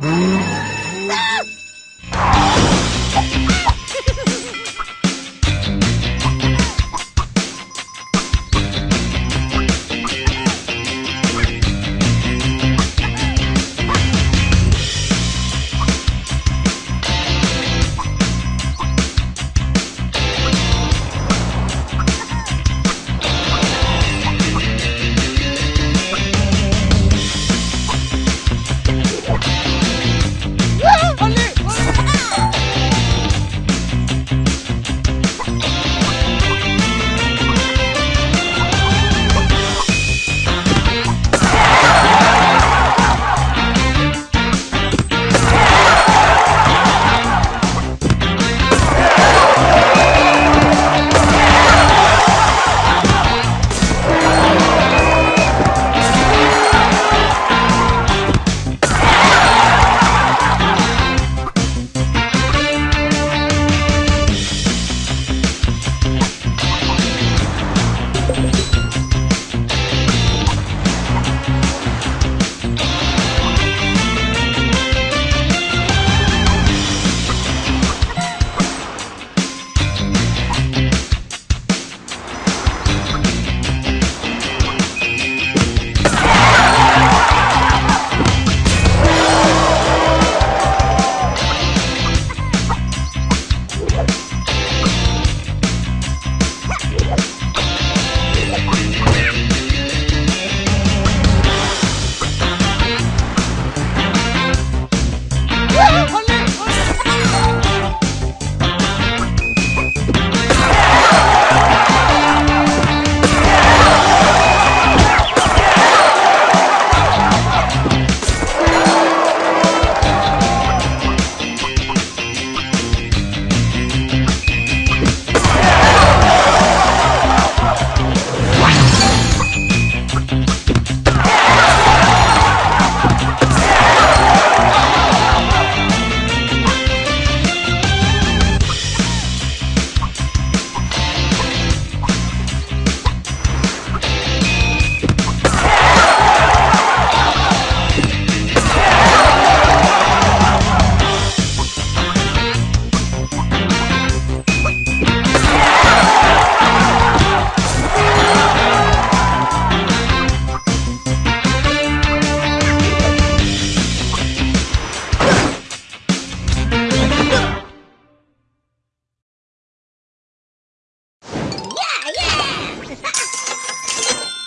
Mm-hmm.